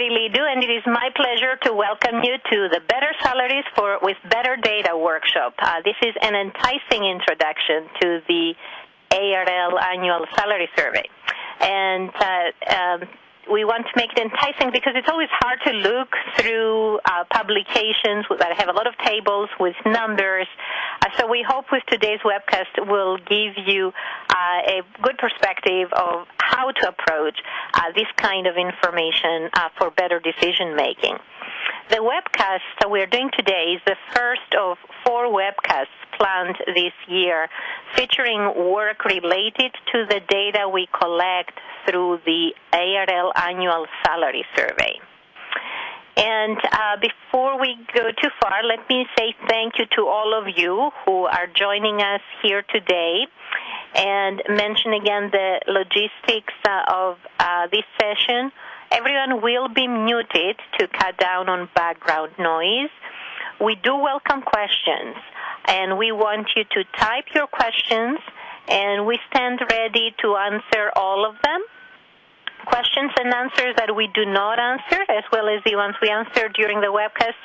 Kyrillidou, and it is my pleasure to welcome you to the Better Salaries for with Better Data workshop. Uh, this is an enticing introduction to the ARL annual salary survey, and uh, um, we want to make it enticing because it's always hard to look through uh, publications that have a lot of tables with numbers. Uh, so we hope with today's webcast will give you uh, a good perspective of how to approach uh, this kind of information uh, for better decision making. The webcast that we're doing today is the first of four webcasts planned this year featuring work related to the data we collect through the ARL annual salary survey. And uh, before we go too far, let me say thank you to all of you who are joining us here today and mention again the logistics uh, of uh, this session. Everyone will be muted to cut down on background noise. We do welcome questions, and we want you to type your questions, and we stand ready to answer all of them questions and answers that we do not answer, as well as the ones we answered during the webcast,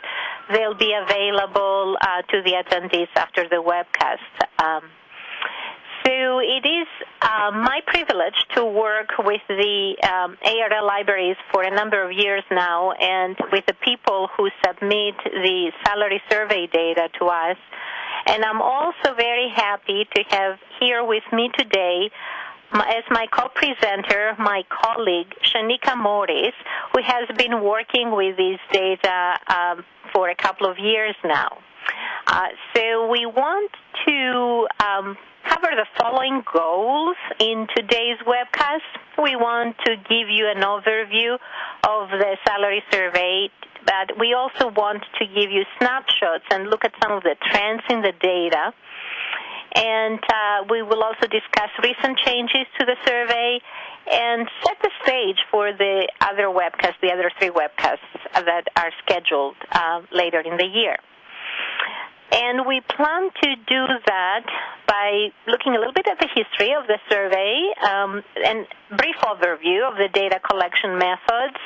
they'll be available uh, to the attendees after the webcast. Um, so it is uh, my privilege to work with the um, ARL libraries for a number of years now and with the people who submit the salary survey data to us. And I'm also very happy to have here with me today as my co-presenter, my colleague Shanika Morris, who has been working with this data um, for a couple of years now. Uh, so we want to um, cover the following goals in today's webcast. We want to give you an overview of the salary survey, but we also want to give you snapshots and look at some of the trends in the data and uh, we will also discuss recent changes to the survey and set the stage for the other webcasts, the other three webcasts that are scheduled uh, later in the year. And we plan to do that by looking a little bit at the history of the survey um, and brief overview of the data collection methods.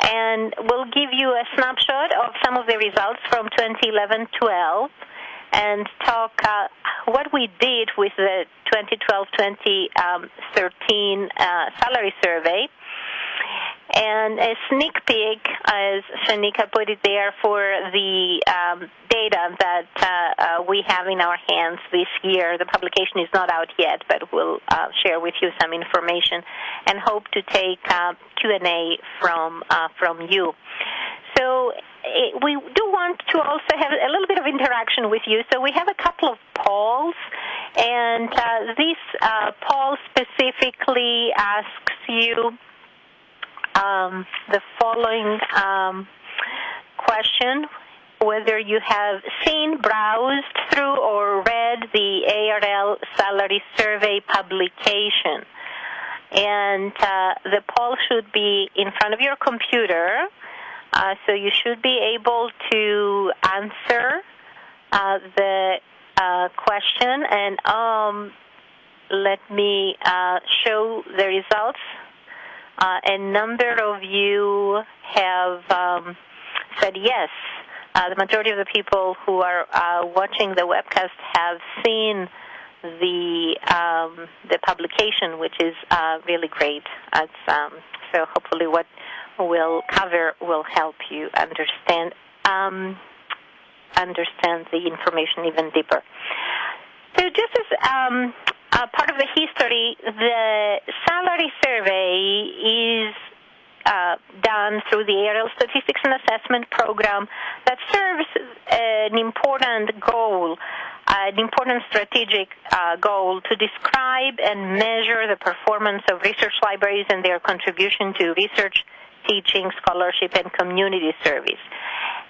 And we'll give you a snapshot of some of the results from 2011-12 and talk uh, what we did with the 2012-2013 um, uh, salary survey. And a sneak peek, as Shanika put it there, for the um, data that uh, uh, we have in our hands this year. The publication is not out yet, but we'll uh, share with you some information and hope to take uh, Q&A from uh, from you. So we do want to also have a little bit of interaction with you. So we have a couple of polls, and uh, this poll specifically asks you um, the following um, question whether you have seen, browsed through, or read the ARL salary survey publication. And uh, the poll should be in front of your computer uh, so you should be able to answer uh, the uh, question and um, let me uh, show the results. Uh, a number of you have um, said yes. the majority of the people who are watching the webcast have seen the um, the publication, which is really great. Um, so hopefully, what we'll cover will help you understand um, understand the information even deeper. So just as um, part of the history, the salary survey is uh, done through the ARL Statistics and Assessment Program that serves an important goal, an important strategic uh, goal to describe and measure the performance of research libraries and their contribution to research teaching, scholarship, and community service.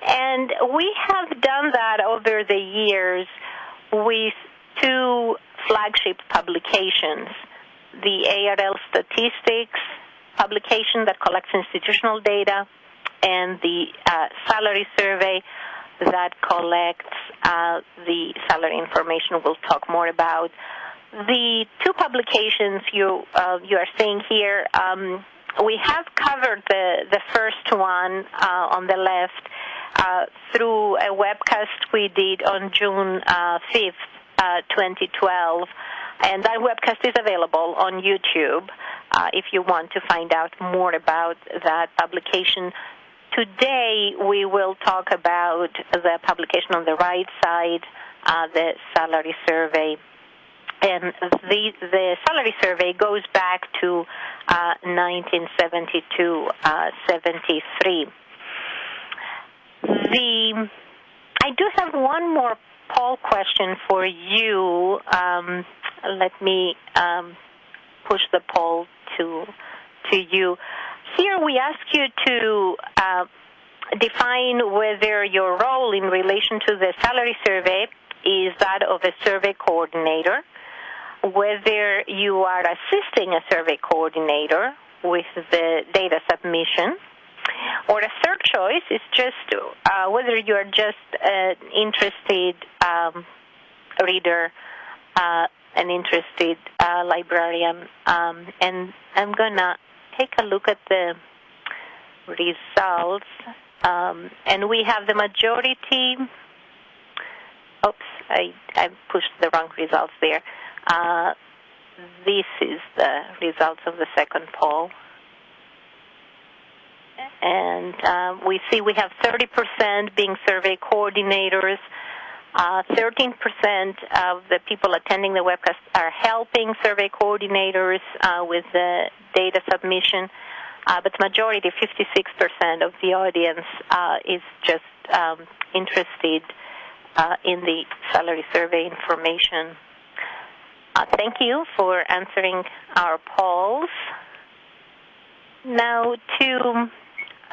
And we have done that over the years with two flagship publications the ARL Statistics publication that collects institutional data, and the uh, salary survey that collects uh, the salary information we'll talk more about. The two publications you, uh, you are seeing here um, we have covered the, the first one uh, on the left uh, through a webcast we did on June 5th, uh, 2012. And that webcast is available on YouTube uh, if you want to find out more about that publication. Today, we will talk about the publication on the right side, uh, the salary survey. And the, the salary survey goes back to 1972 uh, 73. The I do have one more poll question for you. Um, let me um, push the poll to to you. Here we ask you to uh, define whether your role in relation to the salary survey is that of a survey coordinator, whether you are assisting a survey coordinator with the data submission, or a third choice is just uh, whether you are just an interested um, reader, uh, an interested uh, librarian. Um, and I'm going to take a look at the results. Um, and we have the majority. Oops, I, I pushed the wrong results there. Uh, this is the results of the second poll and uh, we see we have 30% being survey coordinators. Uh, 13% of the people attending the webcast are helping survey coordinators uh, with the data submission, uh, but majority, 56% of the audience, uh, is just um, interested uh, in the salary survey information. thank you for answering our polls. Now to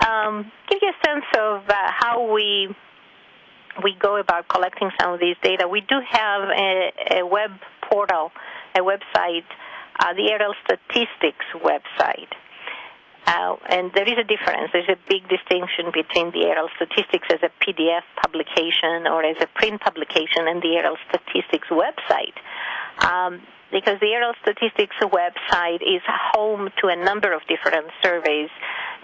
um, give you a sense of uh, how we we go about collecting some of these data. We do have a, a web portal, a website, uh, the ARL Statistics website. Uh, and there is a difference. There's a big distinction between the ARL Statistics as a PDF publication or as a print publication and the ARL Statistics website. Um, because the ARL Statistics website is home to a number of different surveys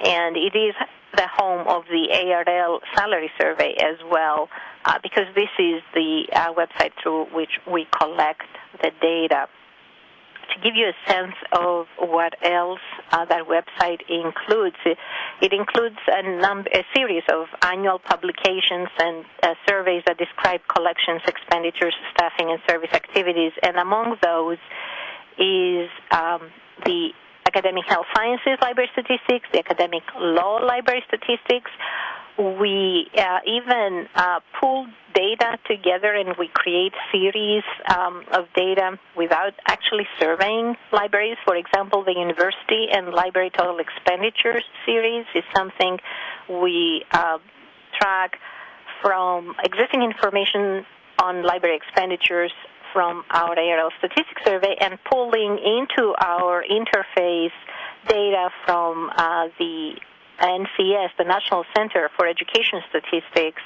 and it is the home of the ARL salary survey as well, uh, because this is the uh, website through which we collect the data. To give you a sense of what else uh, that website includes, it, includes a, number, a, series of annual publications and uh, surveys that describe collections, expenditures, staffing, and service activities. And among those is um, the academic health sciences library statistics, the academic law library statistics. We uh, even uh, pull data together and we create series um, of data without actually surveying libraries. For example, the university and library total expenditures series is something we uh, track from existing information on library expenditures from our ARL statistics survey and pulling into our interface data from uh, the NCES, the National Center for Education Statistics,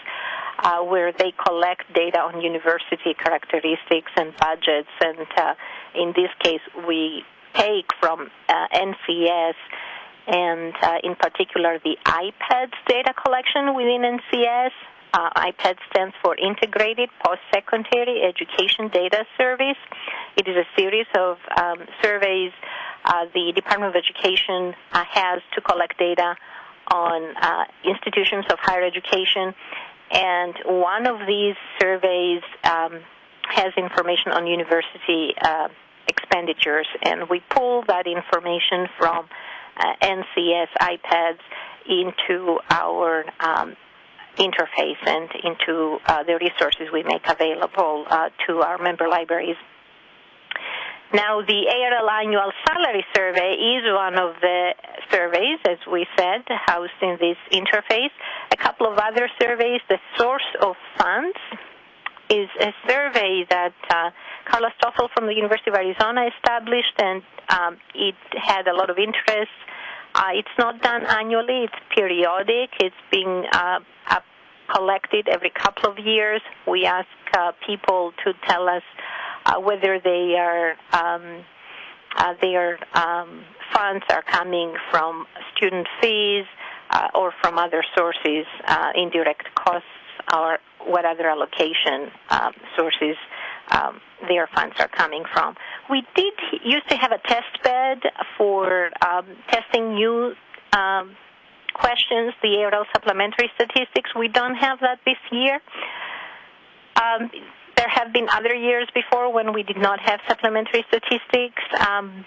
uh, where they collect data on university characteristics and budgets. And uh, in this case, we take from uh, NCES and uh, in particular the IPEDS data collection within NCES uh, IPED stands for Integrated Post-Secondary Education Data Service. It is a series of um, surveys uh, the Department of Education uh, has to collect data on uh, institutions of higher education. And one of these surveys um, has information on university uh, expenditures. And we pull that information from uh, NCES IPEDS into our um, interface and into uh, the resources we make available uh, to our member libraries. Now, the ARL annual salary survey is one of the surveys, as we said, housed in this interface. A couple of other surveys, the source of funds is a survey that uh, Carla Stoffle from the University of Arizona established, and um, it had a lot of interest it's not done annually, it's periodic. It's being uh, collected every couple of years. We ask uh, people to tell us uh, whether they are um, uh, they are um, funds are coming from student fees uh, or from other sources, uh, indirect costs, or what other allocation um, sources um, their funds are coming from. We did used to have a test bed for um, testing new um, questions, the ARL supplementary statistics. We don't have that this year. Um, there have been other years before when we did not have supplementary statistics, um,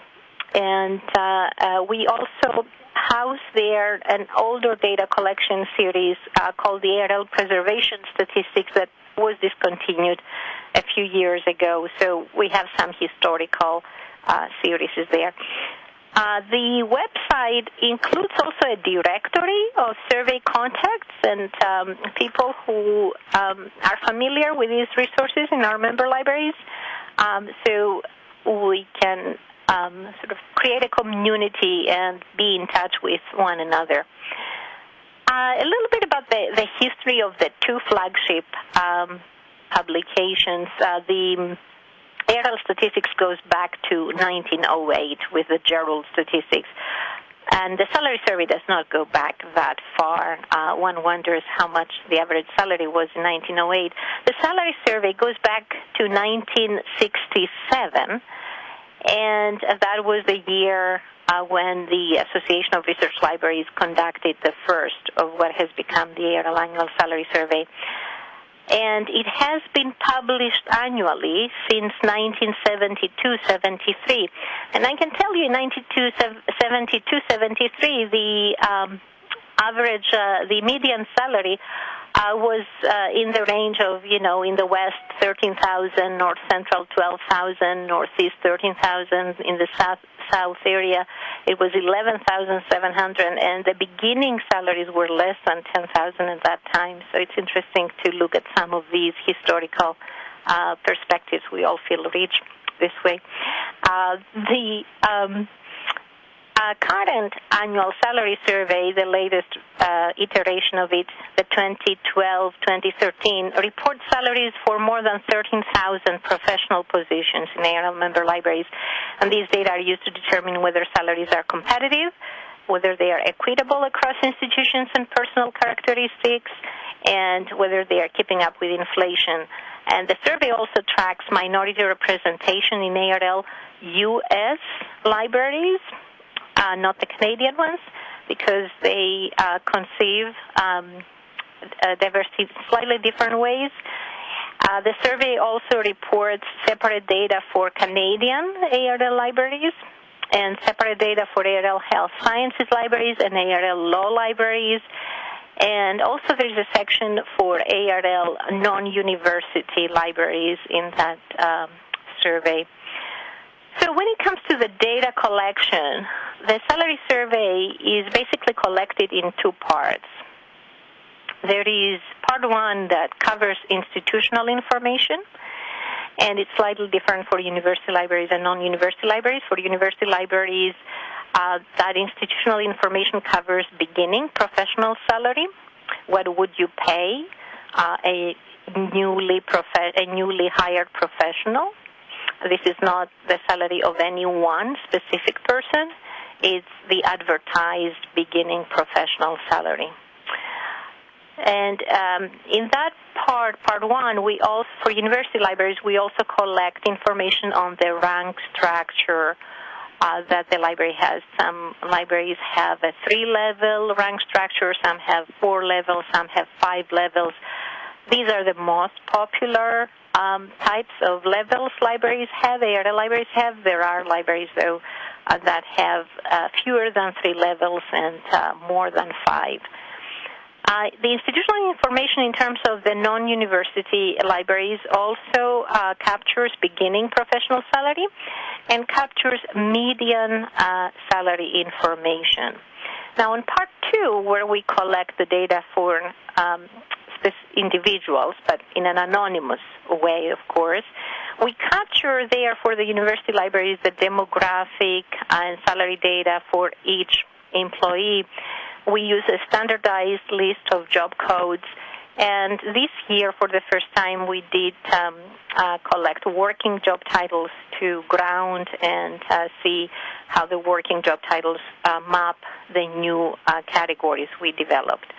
and uh, uh, we also house there an older data collection series uh, called the ARL Preservation Statistics that was discontinued a few years ago. So we have some historical uh, series there. Uh, the website includes also a directory of survey contacts and um, people who um, are familiar with these resources in our member libraries. Um, so we can um, sort of create a community and be in touch with one another. Uh, a little bit about the, the history of the two flagship um, publications. Uh, the ARL statistics goes back to 1908 with the Gerould statistics. And the salary survey does not go back that far. Uh, one wonders how much the average salary was in 1908. The salary survey goes back to 1967, and that was the year uh, when the Association of Research Libraries conducted the first of what has become the Annual Salary Survey and it has been published annually since 1972-73. And I can tell you, in 1972-73, the um, average, uh, the median salary uh, was uh, in the range of, you know, in the west 13,000, north central 12,000, northeast 13,000, in the south south area it was 11,700, and the beginning salaries were less than 10,000 at that time. So it's interesting to look at some of these historical uh, perspectives. We all feel rich this way. Uh, the um, uh, current annual salary survey, the latest uh, iteration of it, the 2012-2013, reports salaries for more than 13,000 professional positions in ARL member libraries. And these data are used to determine whether salaries are competitive, whether they are equitable across institutions and personal characteristics, and whether they are keeping up with inflation. And the survey also tracks minority representation in ARL U.S. libraries uh, not the Canadian ones, because they uh, conceive um, uh, diversity in slightly different ways. Uh, the survey also reports separate data for Canadian ARL libraries and separate data for ARL Health Sciences libraries and ARL Law libraries. And also there's a section for ARL non-university libraries in that um, survey. So when it comes to the data collection, the salary survey is basically collected in two parts. There is part one that covers institutional information, and it's slightly different for university libraries and non-university libraries. For university libraries, uh, that institutional information covers beginning professional salary. What would you pay uh, a newly a newly hired professional? This is not the salary of any one specific person. It's the advertised beginning professional salary. And um, in that part, part one, we also, for university libraries, we also collect information on the rank structure uh, that the library has. Some libraries have a three-level rank structure, some have four levels, some have five levels. These are the most popular um, types of levels libraries have. ARL libraries have. There are libraries, though, uh, that have uh, fewer than three levels and uh, more than five. Uh, the institutional information in terms of the non-university libraries also uh, captures beginning professional salary and captures median uh, salary information. Now, in part two, where we collect the data for um, individuals, but in an anonymous way, of course. We capture there for the university libraries the demographic and salary data for each employee. We use a standardized list of job codes. And this year, for the first time, we did um, uh, collect working job titles to ground and uh, see how the working job titles uh, map the new uh, categories we developed.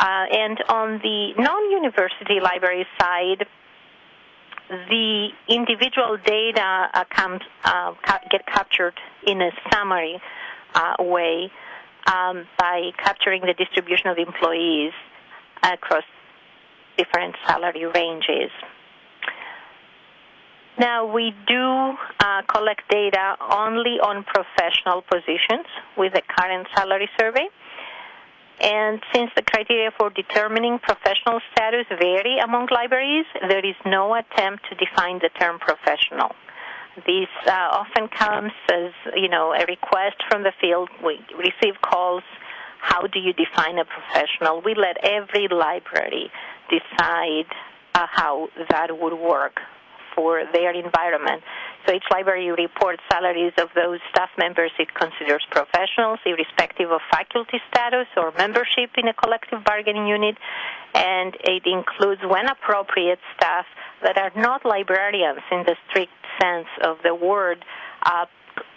Uh, and on the non-university library side, the individual data comes, uh, get captured in a summary uh, way um, by capturing the distribution of employees across different salary ranges. Now, we do uh, collect data only on professional positions with the current salary survey. And since the criteria for determining professional status vary among libraries, there is no attempt to define the term professional. This uh, often comes as, you know, a request from the field. We receive calls. How do you define a professional? We let every library decide uh, how that would work for their environment. So each library reports salaries of those staff members it considers professionals, irrespective of faculty status or membership in a collective bargaining unit, and it includes, when appropriate, staff that are not librarians in the strict sense of the word. Uh,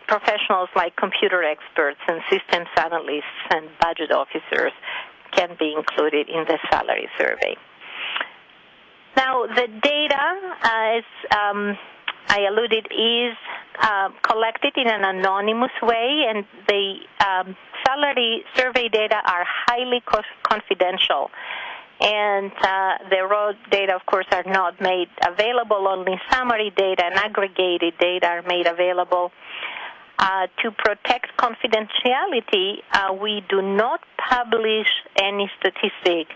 professionals like computer experts and systems analysts and budget officers can be included in the salary survey. Now, the data, uh, as um, I alluded, is uh, collected in an anonymous way, and the um, salary survey data are highly co- confidential. And uh, the raw data, of course, are not made available. Only summary data and aggregated data are made available. Uh, to protect confidentiality, uh, we do not publish any statistic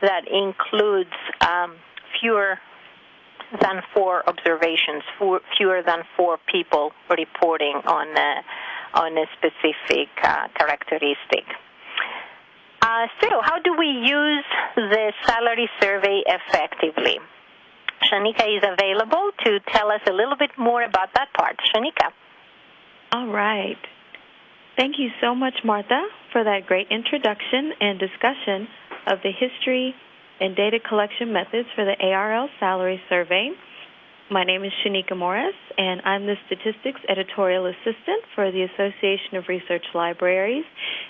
that includes um, fewer than four observations, four, fewer than four people reporting on a, on a specific uh, characteristic. Uh, so, how do we use the salary survey effectively? Shanika is available to tell us a little bit more about that part. Shanika. All right. Thank you so much, Martha, for that great introduction and discussion of the history and data collection methods for the ARL salary survey. My name is Shanika Morris, and I'm the Statistics Editorial Assistant for the Association of Research Libraries,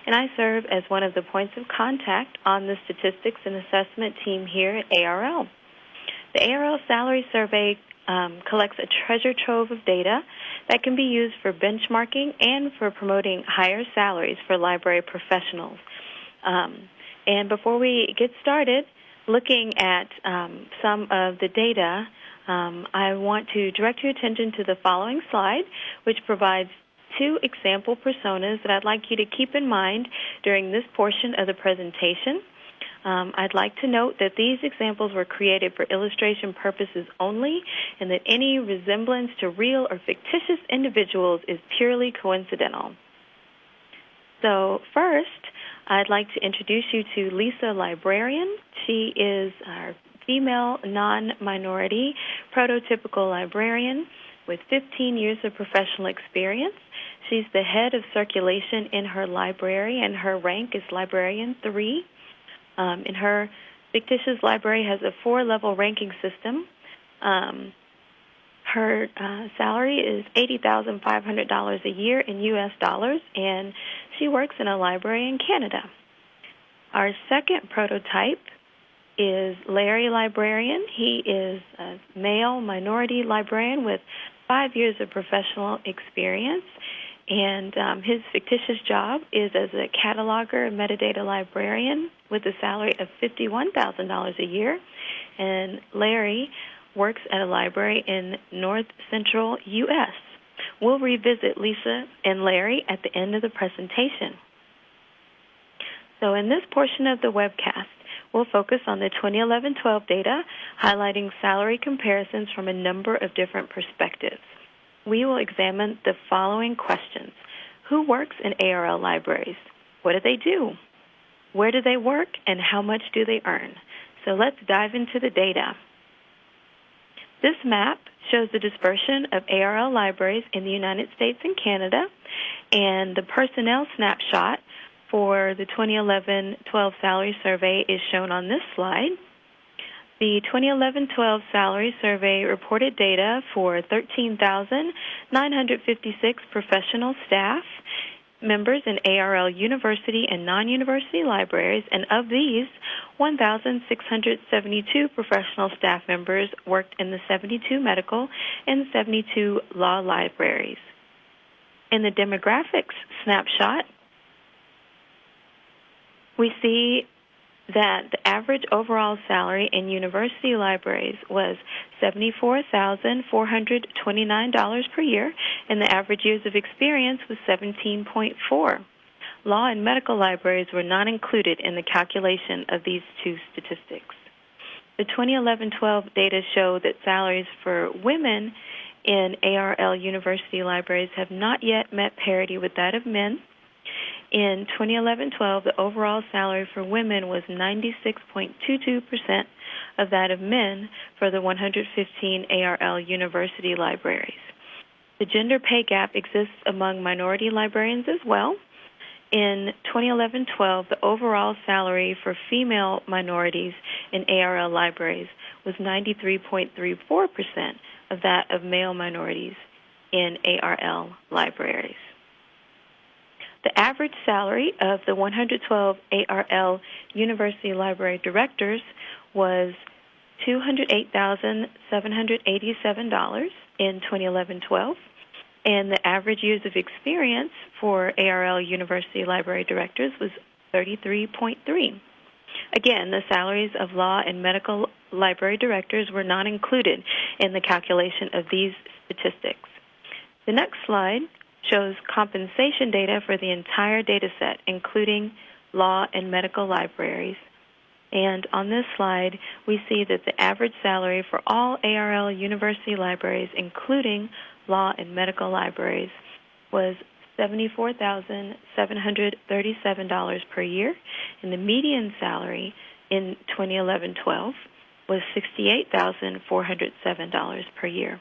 and I serve as one of the points of contact on the Statistics and Assessment team here at ARL. The ARL Salary Survey um, collects a treasure trove of data that can be used for benchmarking and for promoting higher salaries for library professionals. Um, and before we get started, looking at um, some of the data, um, I want to direct your attention to the following slide, which provides two example personas that I'd like you to keep in mind during this portion of the presentation. Um, I'd like to note that these examples were created for illustration purposes only and that any resemblance to real or fictitious individuals is purely coincidental. So, first, I'd like to introduce you to Lisa Librarian. She is our female non minority prototypical librarian with 15 years of professional experience. She's the head of circulation in her library, and her rank is Librarian 3. Um, in her fictitious library has a four level ranking system. Um, her uh, salary is $80,500 a year in U.S. dollars, and she works in a library in Canada. Our second prototype is Larry Librarian. He is a male minority librarian with five years of professional experience, and um, his fictitious job is as a cataloger and metadata librarian with a salary of $51,000 a year. And Larry works at a library in north central U.S. We'll revisit Lisa and Larry at the end of the presentation. So, in this portion of the webcast, we'll focus on the 2011 12 data, highlighting salary comparisons from a number of different perspectives. We will examine the following questions Who works in ARL libraries? What do they do? Where do they work, and how much do they earn? So, let's dive into the data. This map shows the dispersion of ARL libraries in the United States and Canada, and the personnel snapshot for the 2011-12 salary survey is shown on this slide. The 2011-12 salary survey reported data for 13,956 professional staff members in ARL university and non university libraries, and of these, 1,672 professional staff members worked in the 72 medical and 72 law libraries. In the demographics snapshot, we see that the average overall salary in university libraries was $74,429 per year, and the average years of experience was 17.4. Law and medical libraries were not included in the calculation of these two statistics. The 2011 12 data show that salaries for women in ARL university libraries have not yet met parity with that of men in 2011-12, the overall salary for women was 96.22% of that of men for the 115 ARL university libraries. The gender pay gap exists among minority librarians as well. In 2011-12, the overall salary for female minorities in ARL libraries was 93.34% of that of male minorities in ARL libraries. The average salary of the 112 ARL University Library directors was $208,787 in 2011-12, and the average years of experience for ARL University Library directors was 33.3. Again, the salaries of law and medical library directors were not included in the calculation of these statistics. The next slide shows compensation data for the entire data set, including law and medical libraries. And on this slide, we see that the average salary for all ARL university libraries, including law and medical libraries, was $74,737 per year, and the median salary in 2011-12 was $68,407 per year.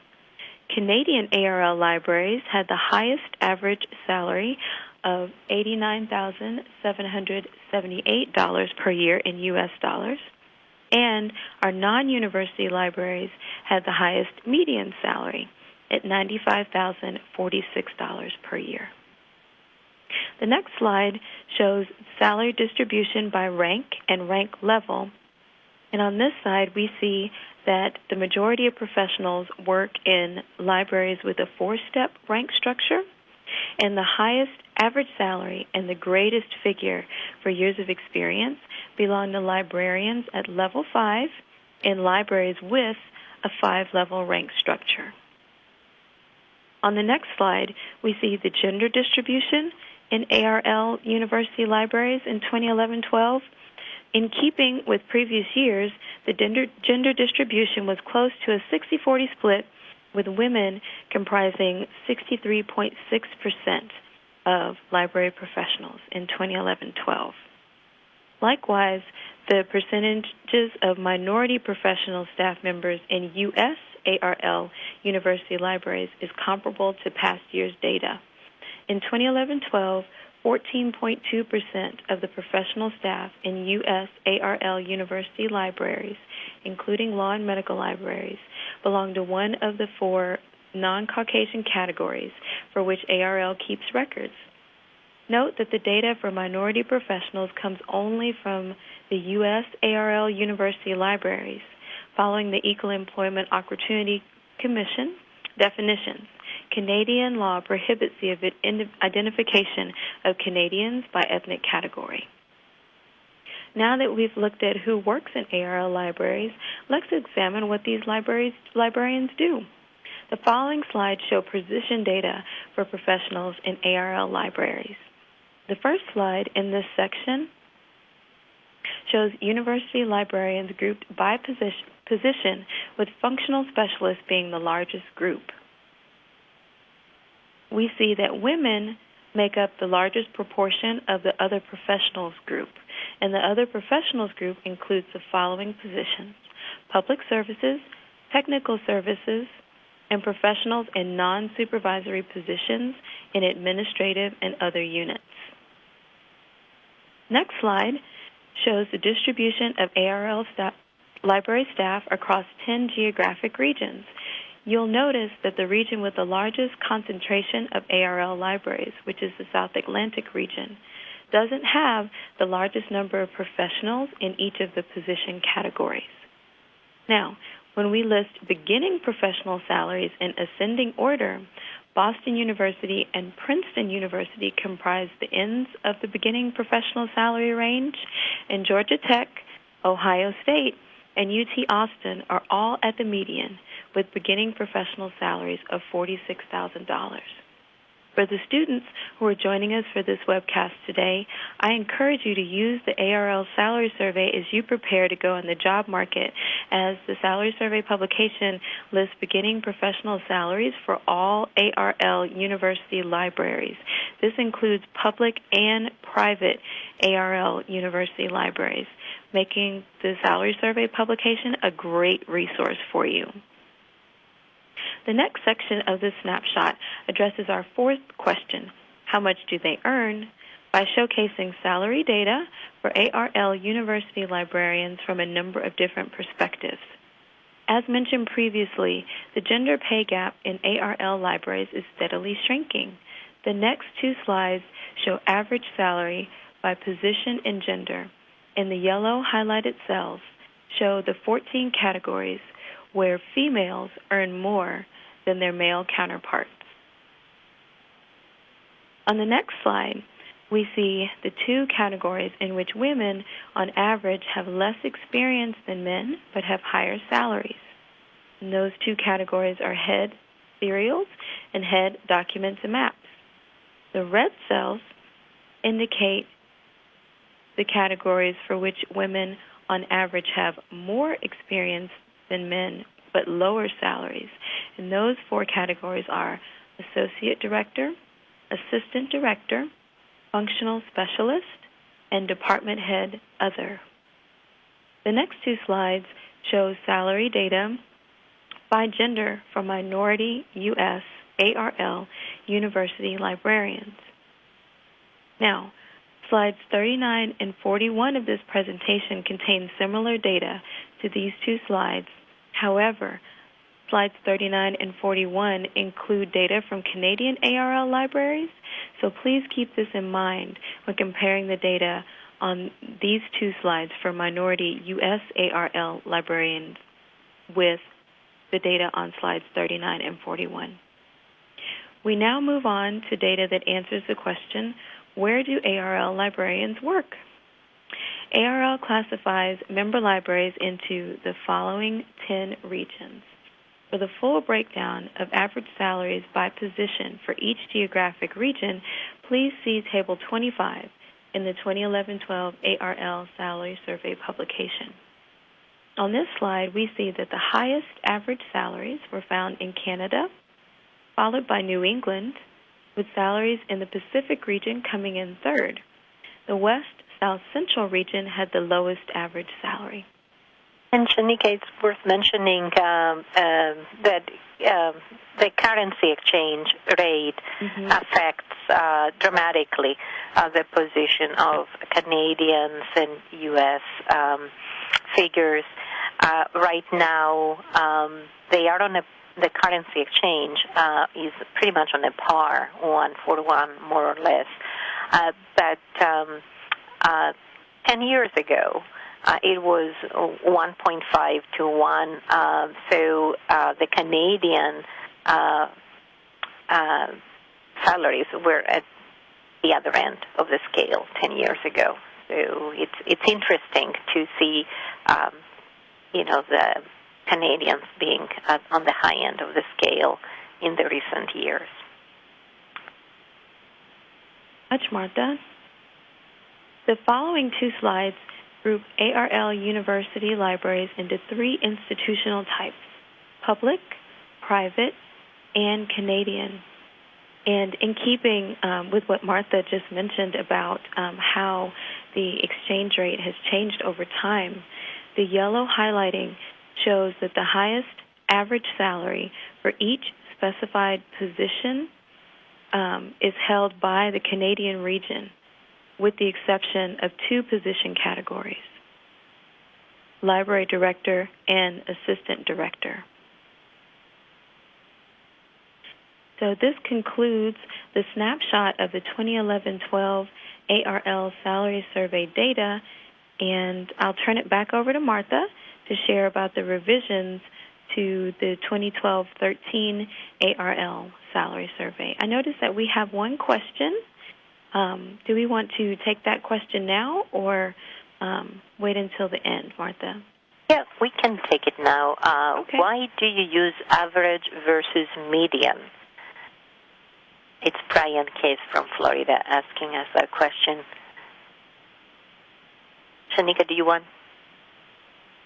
Canadian ARL libraries had the highest average salary of $89,778 per year in U.S. dollars, and our non university libraries had the highest median salary at $95,046 per year. The next slide shows salary distribution by rank and rank level. And on this side, we see that the majority of professionals work in libraries with a four step rank structure, and the highest average salary and the greatest figure for years of experience belong to librarians at level five in libraries with a five level rank structure. On the next slide, we see the gender distribution in ARL university libraries in 2011 12 in keeping with previous years, the gender, distribution was close to a 60 40 split, with women comprising 63.6% of library professionals in 2011 12. Likewise, the percentages of minority professional staff members in U.S. ARL university libraries is comparable to past year's data. In 2011 12, 14.2% of the professional staff in U.S. ARL university libraries, including law and medical libraries, belong to one of the four non Caucasian categories for which ARL keeps records. Note that the data for minority professionals comes only from the U.S. ARL university libraries, following the Equal Employment Opportunity Commission definitions. Canadian law prohibits the identification of Canadians by ethnic category. Now that we've looked at who works in ARL libraries, let's examine what these librarians do. The following slides show position data for professionals in ARL libraries. The first slide in this section shows university librarians grouped by position, position with functional specialists being the largest group we see that women make up the largest proportion of the other professionals group. And the other professionals group includes the following positions public services, technical services, and professionals in non supervisory positions in administrative and other units. Next slide shows the distribution of ARL staff, library staff across 10 geographic regions. You'll notice that the region with the largest concentration of ARL libraries, which is the South Atlantic region, doesn't have the largest number of professionals in each of the position categories. Now, when we list beginning professional salaries in ascending order, Boston University and Princeton University comprise the ends of the beginning professional salary range, and Georgia Tech, Ohio State, and UT Austin are all at the median with beginning professional salaries of $46,000. For the students who are joining us for this webcast today, I encourage you to use the ARL Salary Survey as you prepare to go in the job market, as the Salary Survey publication lists beginning professional salaries for all ARL university libraries. This includes public and private ARL university libraries, making the Salary Survey publication a great resource for you. The next section of this snapshot addresses our fourth question How much do they earn? by showcasing salary data for ARL university librarians from a number of different perspectives. As mentioned previously, the gender pay gap in ARL libraries is steadily shrinking. The next two slides show average salary by position and gender, and the yellow highlighted cells show the 14 categories where females earn more than their male counterparts. On the next slide, we see the two categories in which women, on average, have less experience than men but have higher salaries. And those two categories are head serials and head documents and maps. The red cells indicate the categories for which women, on average, have more experience than men but lower salaries. And those four categories are associate director, assistant director, functional specialist, and department head other. The next two slides show salary data by gender for minority U.S. ARL university librarians. Now, slides 39 and 41 of this presentation contain similar data to these two slides However, slides 39 and 41 include data from Canadian ARL libraries, so please keep this in mind when comparing the data on these two slides for minority U.S. ARL librarians with the data on slides 39 and 41. We now move on to data that answers the question, where do ARL librarians work? ARL classifies member libraries into the following 10 regions. For the full breakdown of average salaries by position for each geographic region, please see Table 25 in the 2011-12 ARL Salary Survey publication. On this slide, we see that the highest average salaries were found in Canada, followed by New England, with salaries in the Pacific region coming in third. The West South Central region had the lowest average salary. And Shanika, it's worth mentioning um, uh, that uh, the currency exchange rate mm-hmm. affects uh, dramatically uh, the position of Canadians and U.S. Um, figures. Uh, right now, um, they are on a the currency exchange uh, is pretty much on a par, one for one, more or less. but um, uh, 10 years ago, uh, it was 1.5 to 1. Uh, so uh, the Canadian uh, uh, salaries were at the other end of the scale 10 years ago. So it's it's interesting to see, um, you know, the Canadians being uh, on the high end of the scale in the recent years. Much. The following two slides group ARL University libraries into three institutional types public, private, and Canadian. And in keeping um, with what Martha just mentioned about um, how the exchange rate has changed over time, the yellow highlighting shows that the highest average salary for each specified position um, is held by the Canadian region with the exception of two position categories library director and assistant director. So this concludes the snapshot of the 2011-12 ARL salary survey data, and I'll turn it back over to Martha to share about the revisions to the 2012-13 ARL salary survey. I noticed that we have one question. Um, do we want to take that question now or um, wait until the end, Martha? Yeah, we can take it now. Uh, okay. Why do you use average versus median? It's Brian Case from Florida asking us that question. Shaneka, do you want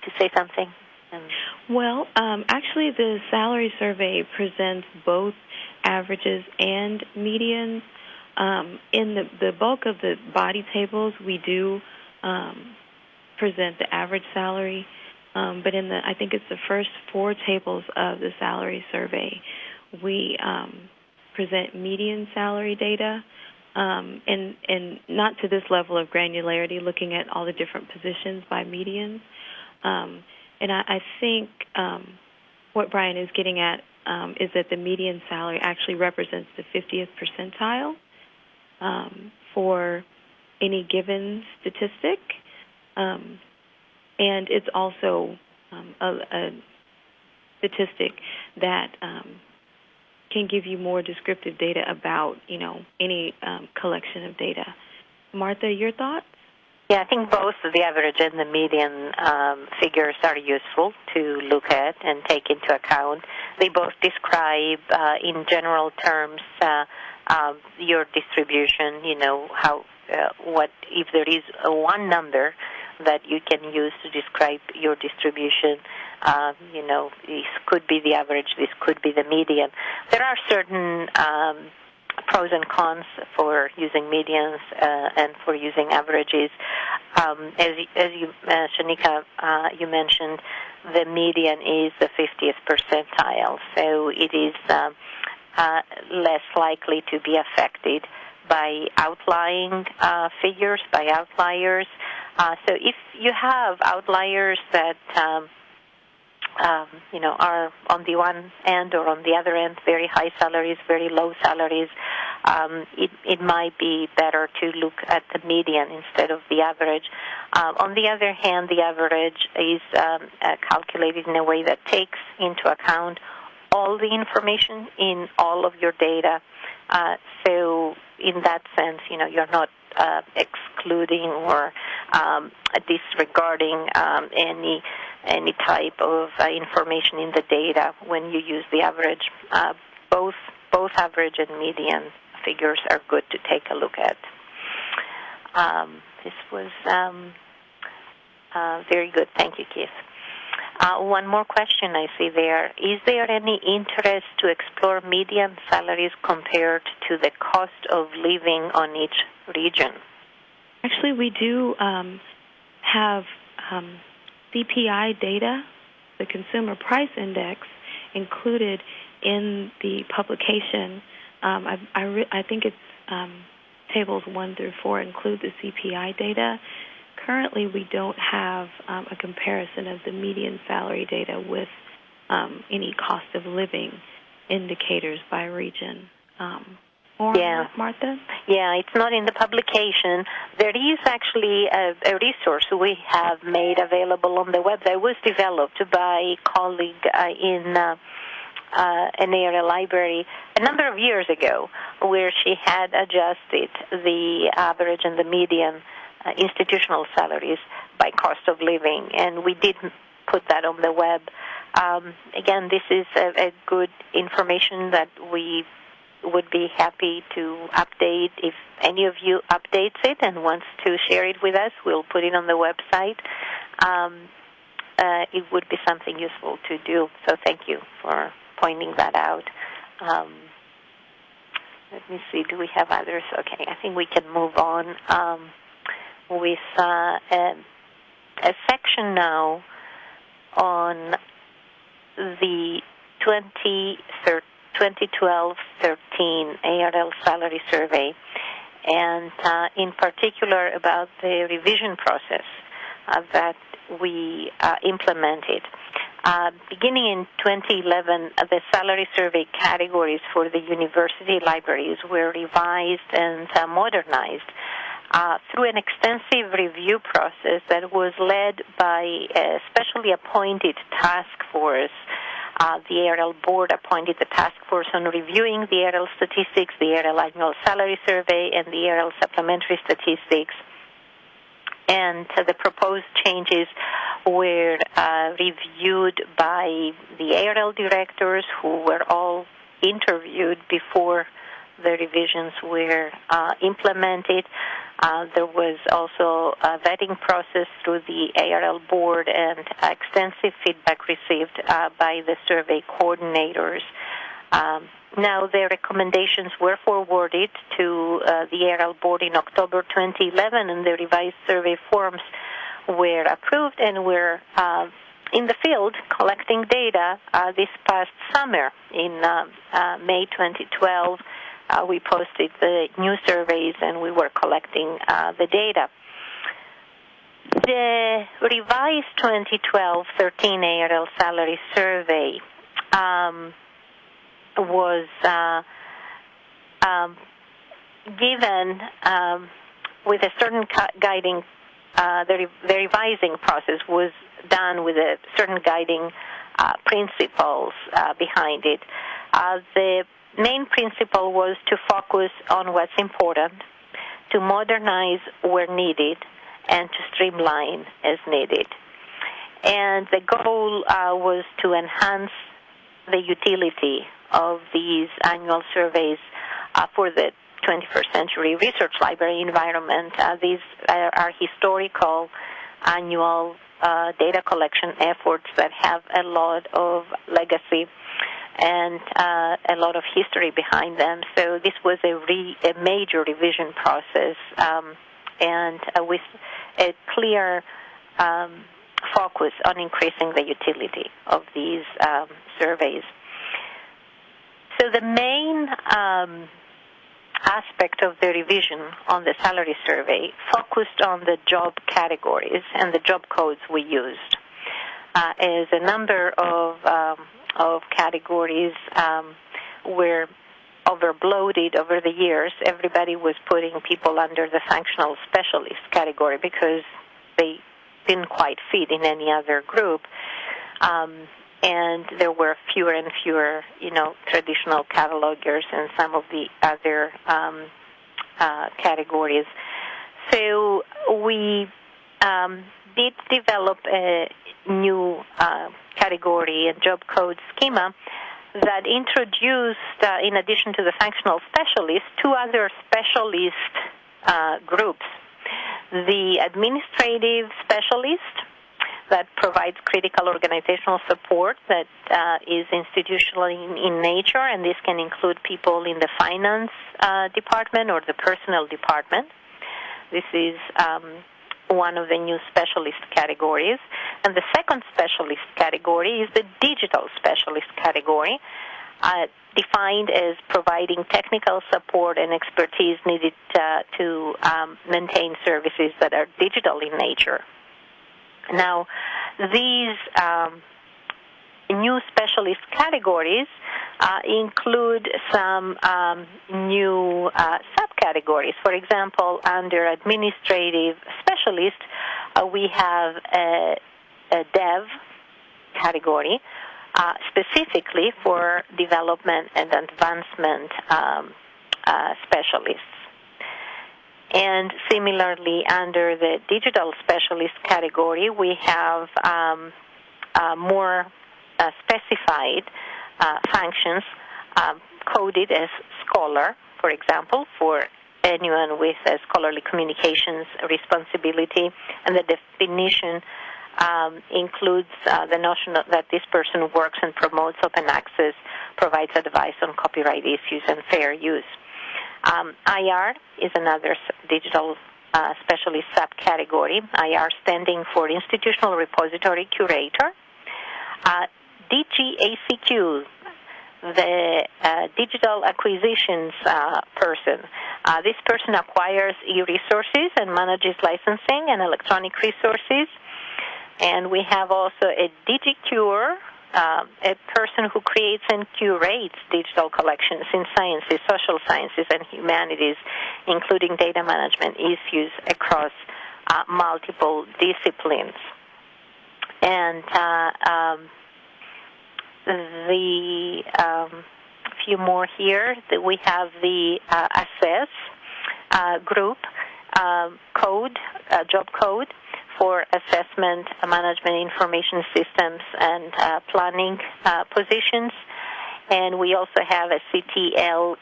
to say something? Um, well, um, actually, the salary survey presents both averages and medians. Um, in the, the bulk of the body tables, we do um, present the average salary, um, but in the I think it's the first four tables of the salary survey, we um, present median salary data, um, and and not to this level of granularity, looking at all the different positions by medians. Um, and I, I think what Brian is getting at is that the median salary actually represents the 50th percentile um, for any given statistic, um, and it's also um, a, a, statistic that um, can give you more descriptive data about, you know, any um, collection of data. Martha, your thoughts? Yeah, I think both the average and the median um, figures are useful to look at and take into account. They both describe, uh, in general terms, uh, um, your distribution. You know how, uh, what if there is one number that you can use to describe your distribution. Uh, you know, this could be the average. This could be the median. There are certain um, pros and cons for using medians uh, and for using averages. Um, as, as you, uh, Shaneka, uh, you mentioned, the median is the 50th percentile, so it is um, uh, less likely to be affected by outlying uh, figures, by outliers. Uh, so if you have outliers that um, um, you know, are on the one end or on the other end, very high salaries, very low salaries, um, it, it might be better to look at the median instead of the average. Um, on the other hand, the average is um, uh, calculated in a way that takes into account all the information in all of your data. Uh, so, in that sense, you know, you're not uh, excluding or um, disregarding um, any any type of uh, information in the data when you use the average. Uh, both both average and median figures are good to take a look at. Um, this was um, uh, very good. Thank you, Keith. Uh, one more question I see there. Is there any interest to explore median salaries compared to the cost of living on each region? Actually, we do um, have um, CPI data, the Consumer Price Index, included in the publication. Um, I, I, re- I, think it's um, tables one through four include the CPI data. Currently, we don't have um, a comparison of the median salary data with um, any cost of living indicators by region. Um, more yeah. Martha? Yeah, it's not in the publication. There is actually a, a, resource we have made available on the web that was developed by a colleague uh, in uh, uh, an area library a number of years ago, where she had adjusted the average and the median uh, institutional salaries by cost of living, and we did put that on the web. Um, again, this is a, a good information that we would be happy to update if any of you updates it and wants to share it with us. We'll put it on the website. Um, uh, it would be something useful to do. So thank you for pointing that out. Um, let me see. Do we have others? Okay, I think we can move on um, with uh, a, a section now on the 2012-13 ARL salary survey, and uh, in particular about the revision process uh, that we uh, implemented. uh, beginning in 2011, uh, the salary survey categories for the university libraries were revised and uh, modernized uh, through an extensive review process that was led by a specially appointed task force. Uh, the ARL board appointed the task force on reviewing the ARL statistics, the ARL annual salary survey, and the ARL supplementary statistics and uh, the proposed changes were uh, reviewed by the ARL directors who were all interviewed before the revisions were uh, implemented. Uh, there was also a vetting process through the ARL board and extensive feedback received uh, by the survey coordinators. Um, now, their recommendations were forwarded to uh, the ARL board in October 2011, and the revised survey forms were approved and were uh, in the field collecting data uh, this past summer. In May 2012, uh, we posted the new surveys and we were collecting the data. The revised 2012 13 ARL salary survey um, was uh, um, given um, with a certain guiding, uh, the, the, revising process was done with a certain guiding uh, principles uh, behind it. Uh, the main principle was to focus on what's important, to modernize where needed, and to streamline as needed. And the goal uh, was to enhance the utility of these annual surveys uh, for the 21st century research library environment. Uh, these are, are, historical annual uh, data collection efforts that have a lot of legacy and uh, a lot of history behind them. So this was a, re, a major revision process um, and uh, with a clear um, focus on increasing the utility of these um, surveys. So the main um, aspect of the revision on the salary survey focused on the job categories and the job codes we used. Uh, as a number of um, of categories um, were overbloated over the years, everybody was putting people under the functional specialist category because they didn't quite fit in any other group. Um, and there were fewer and fewer, you know, traditional catalogers and some of the other um, uh, categories. So we um, did develop a new uh, category and job code schema that introduced, uh, in addition to the functional specialist, two other specialist uh, groups. The administrative specialist, that provides critical organizational support that uh, is institutional in, in, nature, and this can include people in the finance uh, department or the personnel department. This is um, one of the new specialist categories. And the second specialist category is the digital specialist category, uh, defined as providing technical support and expertise needed uh, to um, maintain services that are digital in nature. Now, these um, new specialist categories uh, include some um, new uh, subcategories. For example, under administrative specialist, uh, we have a, a dev category uh, specifically for development and advancement um, uh, specialists. And similarly, under the digital specialist category, we have um, uh, more specified uh, functions um, coded as scholar, for example, for anyone with a scholarly communications responsibility, and the definition um, includes uh, the notion that this person works and promotes open access, provides advice on copyright issues and fair use. Um, IR is another digital uh, specialist subcategory. IR standing for Institutional Repository Curator. Uh, DGACQ, the uh, digital acquisitions uh, person. Uh, this person acquires e-resources and manages licensing and electronic resources. And we have also a DigiCure, uh, a person who creates and curates digital collections in sciences, social sciences, and humanities, including data management issues across uh, multiple disciplines. And uh, um, the um, few more here that we have the uh, assess uh, group uh, code, uh, job code for assessment, management information systems, and uh, planning uh, positions. And we also have a CTL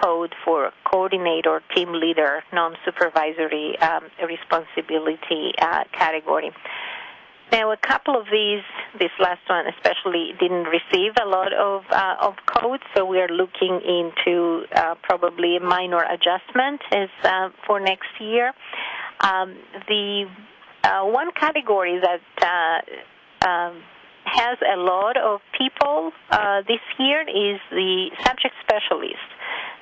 code for coordinator, team leader, non-supervisory um, responsibility category. Now, a couple of these, this last one especially, didn't receive a lot of uh, of code, so we are looking into uh, probably a minor adjustment as uh, for next year. Um, the uh, one category that uh, um, has a lot of people uh, this year is the subject specialist,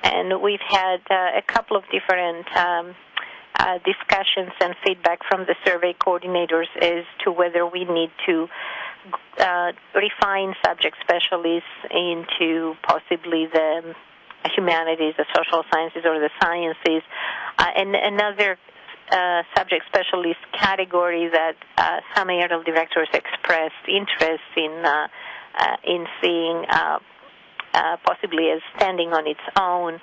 and we've had a couple of different. Um, uh, discussions and feedback from the survey coordinators as to whether we need to uh, refine subject specialists into possibly the humanities, the social sciences, or the sciences. Uh, and another uh, subject specialist category that uh, some ARL directors expressed interest in uh, uh, in seeing uh, uh, possibly as standing on its own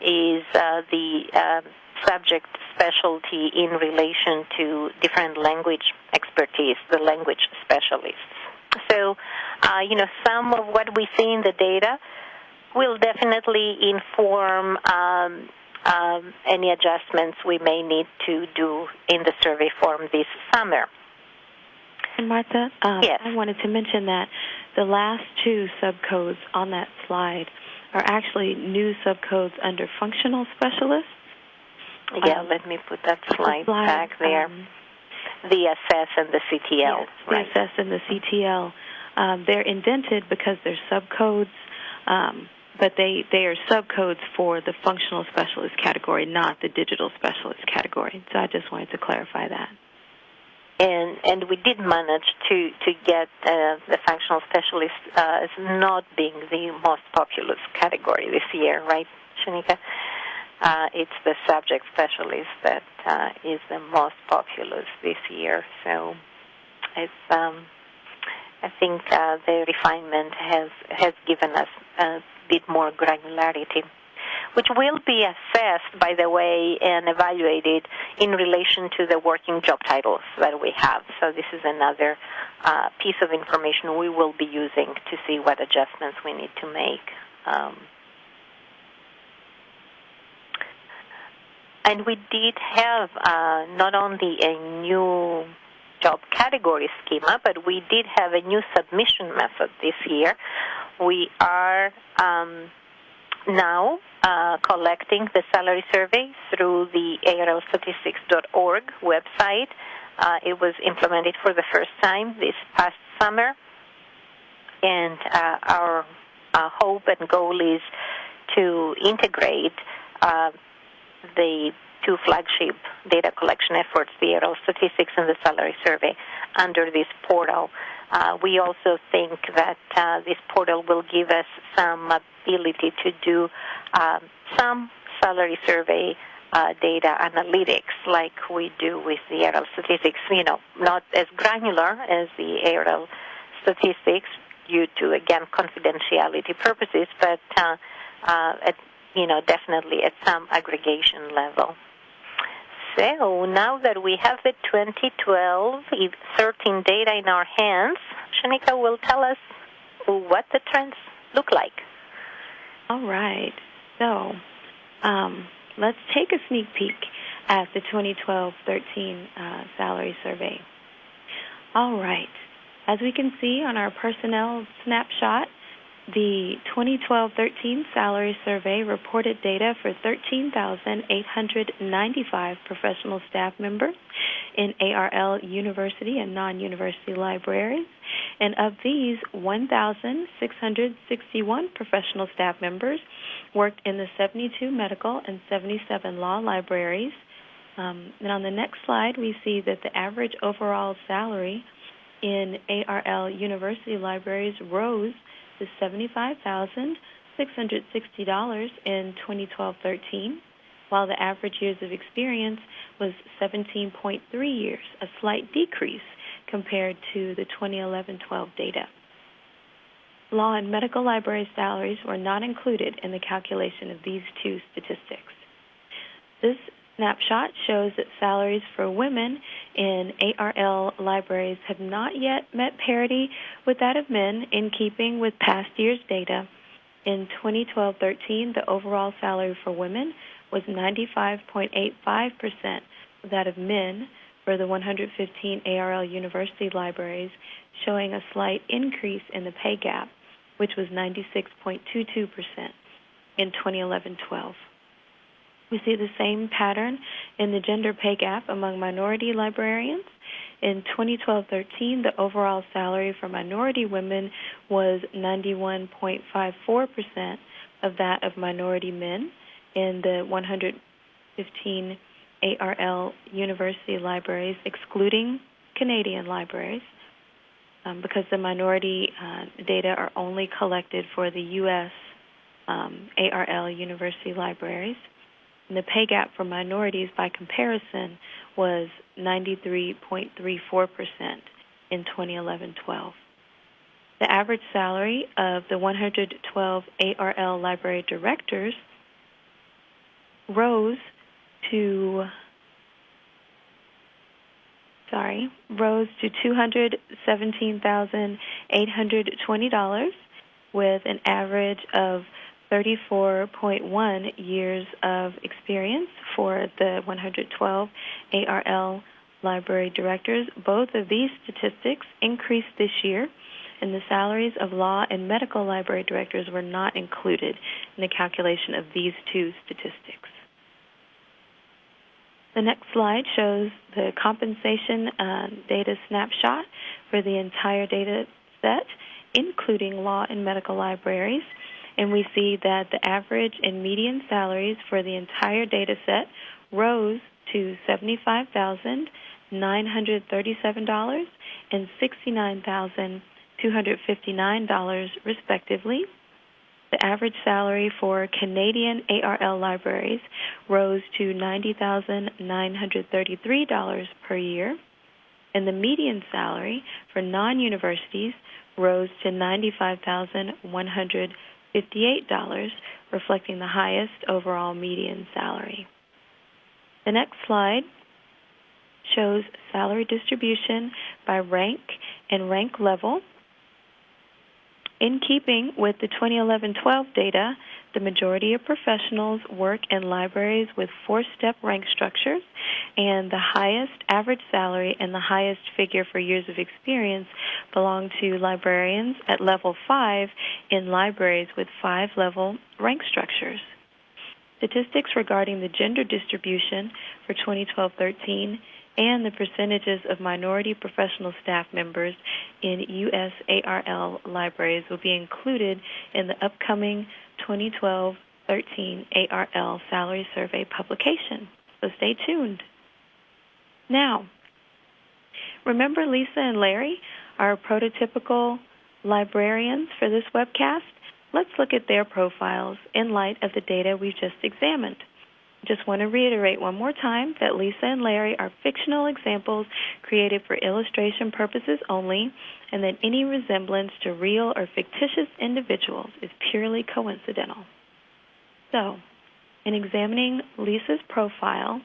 is the um, subject specialty in relation to different language expertise, the language specialists. So, uh, you know, some of what we see in the data will definitely inform um, um, any adjustments we may need to do in the survey form this summer. And Martha, um, yes. I wanted to mention that the last two subcodes on that slide are actually new subcodes under functional specialists. Yeah, um, let me put that slide, back there. Um, the SS and the CTL. Yes, right. the SS and the CTL. Um, they're indented because they're subcodes, um, but they, they are subcodes for the functional specialist category, not the digital specialist category. So I just wanted to clarify that. And and we did manage to to get uh, the functional specialist uh, as not being the most populous category this year, right, Shaneka? Uh, it's the subject specialist that uh, is the most populous this year. So it's um, I think uh, the refinement has has given us a bit more granularity, which will be assessed, by the way, and evaluated in relation to the working job titles that we have. So this is another uh, piece of information we will be using to see what adjustments we need to make. Um, And we did have uh, not only a new job category schema, but we did have a new submission method this year. We are um, now uh, collecting the salary survey through the arlstatistics.org website. Uh, it was implemented for the first time this past summer, and uh, our uh, hope and goal is to integrate uh, the two flagship data collection efforts, the ARL statistics and the salary survey, under this portal. Uh, we also think that uh, this portal will give us some ability to do um, some salary survey uh, data analytics like we do with the ARL statistics, you know, not as granular as the ARL statistics due to, again, confidentiality purposes, but uh, uh, at you know, definitely at some aggregation level. So now that we have the 2012 13 data in our hands, Shaneka will tell us what the trends look like. All right. So um, let's take a sneak peek at the 2012-13 uh, salary survey. All right. As we can see on our personnel snapshot, the 2012-13 salary survey reported data for 13,895 professional staff members in ARL university and non-university libraries. And of these, 1,661 professional staff members worked in the 72 medical and 77 law libraries. Um, and on the next slide, we see that the average overall salary in ARL university libraries rose to $75,660 in 2012-13, while the average years of experience was 17.3 years, a slight decrease compared to the 2011-12 data. Law and medical library salaries were not included in the calculation of these two statistics. This snapshot shows that salaries for women in ARL libraries have not yet met parity with that of men in keeping with past year's data. In 2012-13, the overall salary for women was 95.85% of that of men for the 115 ARL university libraries, showing a slight increase in the pay gap, which was 96.22% in 2011-12. We see the same pattern in the gender pay gap among minority librarians. In 2012-13, the overall salary for minority women was 91.54% of that of minority men in the 115 ARL university libraries, excluding Canadian libraries, um, because the minority uh, data are only collected for the U.S. Um, ARL university libraries. And the pay gap for minorities by comparison was 93.34% in 2011 12. The average salary of the 112 ARL library directors rose to sorry, rose to $217,820 with an average of 34.1 years of experience for the 112 ARL library directors. Both of these statistics increased this year, and the salaries of law and medical library directors were not included in the calculation of these two statistics. The next slide shows the compensation uh, data snapshot for the entire data set, including law and medical libraries and we see that the average and median salaries for the entire data set rose to $75,937 and $69,259 respectively. The average salary for Canadian ARL libraries rose to $90,933 per year, and the median salary for non-universities rose to $95,100 $58, reflecting the highest overall median salary. The next slide shows salary distribution by rank and rank level. In keeping with the 2011-12 data, the majority of professionals work in libraries with four-step rank structures, and the highest average salary and the highest figure for years of experience belong to librarians at level 5 in libraries with five-level rank structures. Statistics regarding the gender distribution for 2012-13 and the percentages of minority professional staff members in USARL libraries will be included in the upcoming 2012 13 ARL Salary Survey publication. So stay tuned. Now, remember Lisa and Larry, our prototypical librarians for this webcast? Let's look at their profiles in light of the data we've just examined. Just want to reiterate one more time that Lisa and Larry are fictional examples created for illustration purposes only, and that any resemblance to real or fictitious individuals is purely coincidental. So, in examining Lisa's profile,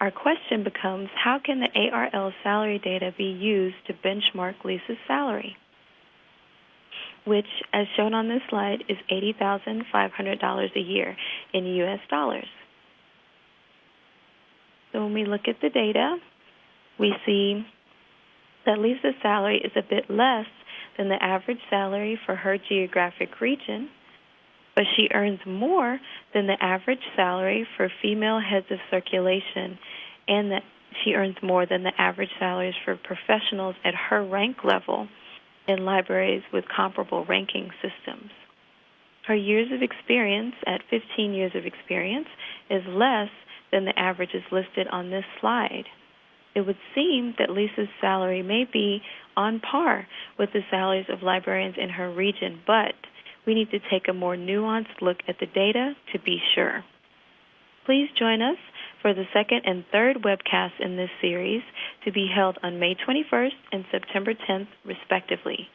our question becomes how can the ARL salary data be used to benchmark Lisa's salary? Which, as shown on this slide, is $80,500 a year in U.S. dollars. So when we look at the data, we see that Lisa's salary is a bit less than the average salary for her geographic region, but she earns more than the average salary for female heads of circulation, and that she earns more than the average salaries for professionals at her rank level in libraries with comparable ranking systems. Her years of experience at 15 years of experience is less than the averages listed on this slide. it would seem that Lisa's salary may be on par with the salaries of librarians in her region, but we need to take a more nuanced look at the data to be sure. Please join us for the second and third webcasts in this series to be held on May 21st and September 10th, respectively.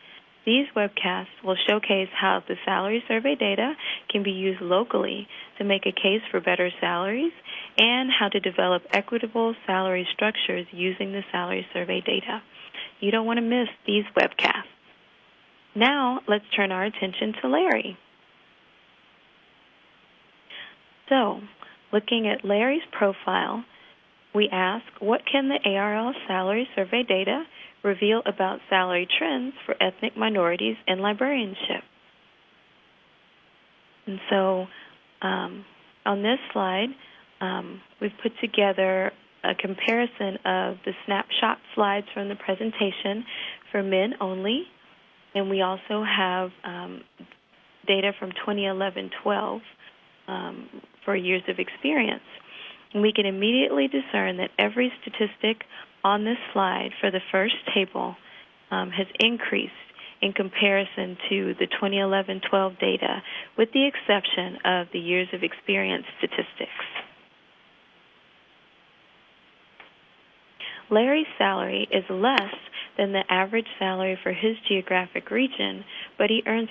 These webcasts will showcase how the salary survey data can be used locally to make a case for better salaries and how to develop equitable salary structures using the salary survey data. You don't want to miss these webcasts. Now, let's turn our attention to Larry. So, looking at Larry's profile, we ask what can the ARL salary survey data reveal about salary trends for ethnic minorities in librarianship? And so um, on this slide, um, we've put together a comparison of the snapshot slides from the presentation for men only, and we also have um, data from 2011-12 um, for years of experience. And we can immediately discern that every statistic on this slide for the first table um, has increased in comparison to the 2011-12 data, with the exception of the years of experience statistics. Larry's salary is less than the average salary for his geographic region, but he earns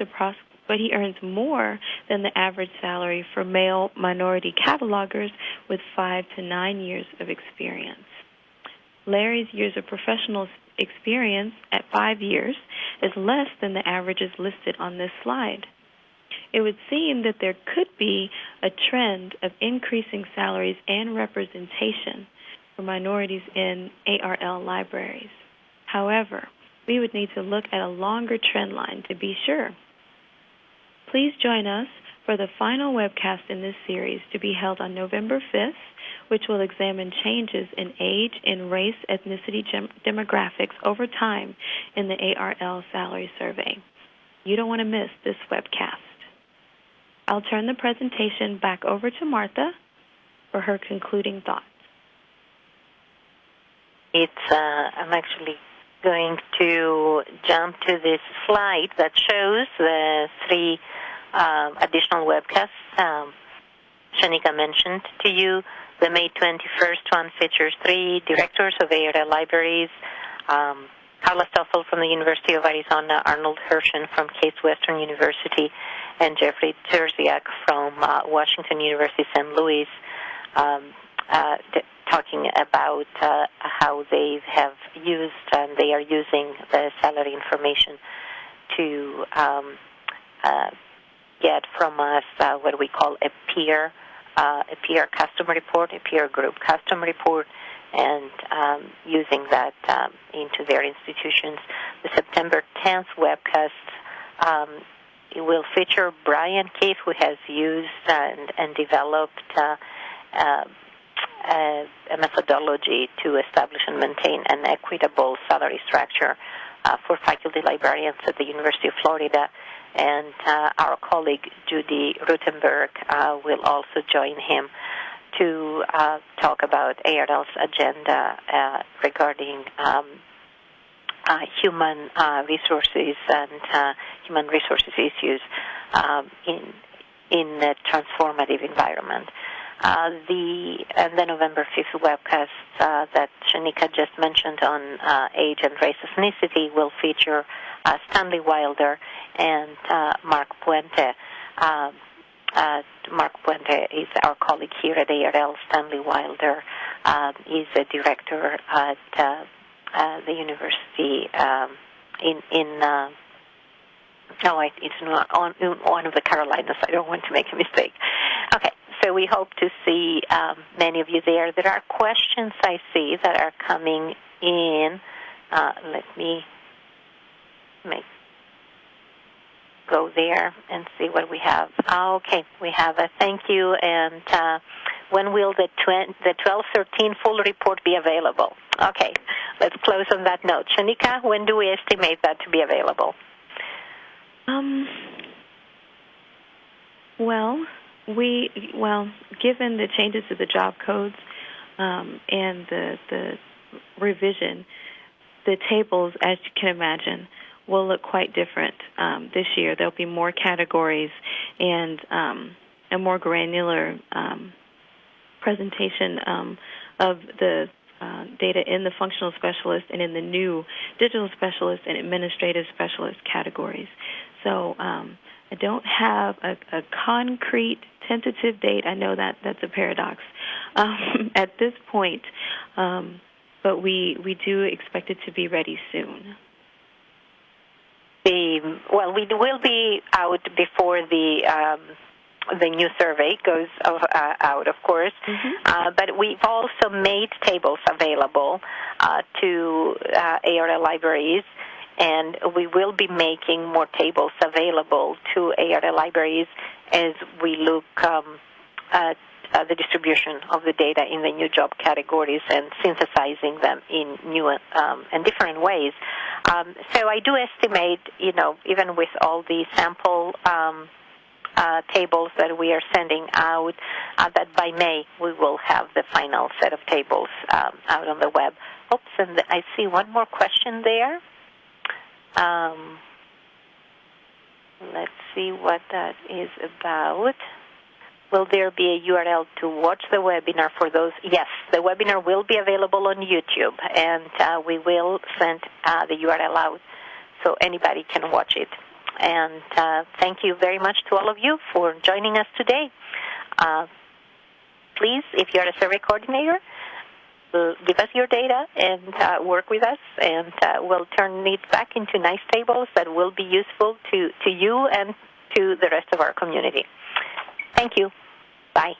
but he earns more than the average salary for male minority catalogers with 5 to 9 years of experience. Larry's years of professional experience at 5 years is less than the averages listed on this slide. It would seem that there could be a trend of increasing salaries and representation for minorities in ARL libraries. However, we would need to look at a longer trend line to be sure. Please join us for the final webcast in this series to be held on November 5th, which will examine changes in age and race ethnicity demographics over time in the ARL salary survey. You don't want to miss this webcast. I'll turn the presentation back over to Martha for her concluding thoughts. It's uh, I'm actually going to jump to this slide that shows the three um, additional webcasts um, Shaneka mentioned to you. The May 21st one features three directors of ARL libraries. Um, Carla Stoffle from the University of Arizona, Arnold Hirshon from Case Western University, and Jeffrey Trzeciak from uh, Washington University, St. Louis. Um, uh, talking about uh, how they have used and they are using the salary information to um, uh, get from us uh, what we call a peer uh, a peer customer report, a peer group customer report, and um, using that um, into their institutions. The September 10th webcast um, will feature Brian Keith, who has used and, and developed uh, a, a methodology to establish and maintain an equitable salary structure uh, for faculty librarians at the University of Florida. And uh, our colleague Judy Ruttenberg uh, will also join him to uh, talk about ARL's agenda uh, regarding um, uh, human resources and human resources issues um, in in a transformative environment. Uh, the and the November 5th webcast uh, that Shaneka just mentioned on uh, age and race ethnicity will feature uh, Stanley Wilder and uh, Mark Puente. Um, Mark Puente is our colleague here at ARL. Stanley Wilder um, is a director at the university um, in in. no, it's not on one of the Carolinas. I don't want to make a mistake. Okay, so we hope to see um, many of you there. There are questions I see that are coming in. Uh, let me make go there and see what we have. okay, we have a thank you. And uh, when will the tw- the 1213 full report be available? Okay, let's close on that note. Shaneka, when do we estimate that to be available? Um. Well, we well, given the changes to the job codes um, and the the revision, the tables, as you can imagine, will look quite different um, this year. There'll be more categories and um, a more granular um, presentation um, of the uh, data in the functional specialist and in the new digital specialist and administrative specialist categories. So um, I don't have a, a, concrete tentative date. I know that that's a paradox um, at this point, um, but we we do expect it to be ready soon. The well, we will be out before the um, the new survey goes of, uh, out, of course. Mm-hmm. Uh, but we've also made tables available uh, to uh, ARL libraries, and we will be making more tables available to ARL libraries as we look um, at uh, the distribution of the data in the new job categories and synthesizing them in new um, and different ways. Um, so I do estimate, you know, even with all the sample um, uh, tables that we are sending out, uh, that by May we will have the final set of tables um, out on the web. Oops, and I see one more question there. Um, let's see what that is about. Will there be a URL to watch the webinar for those? Yes, the webinar will be available on YouTube, and uh, we will send uh, the URL out so anybody can watch it. And uh, thank you very much to all of you for joining us today. Uh, please, if you're a survey coordinator, give us your data and uh, work with us, and uh, we'll turn it back into nice tables that will be useful to, to you and to the rest of our community. Thank you. Bye.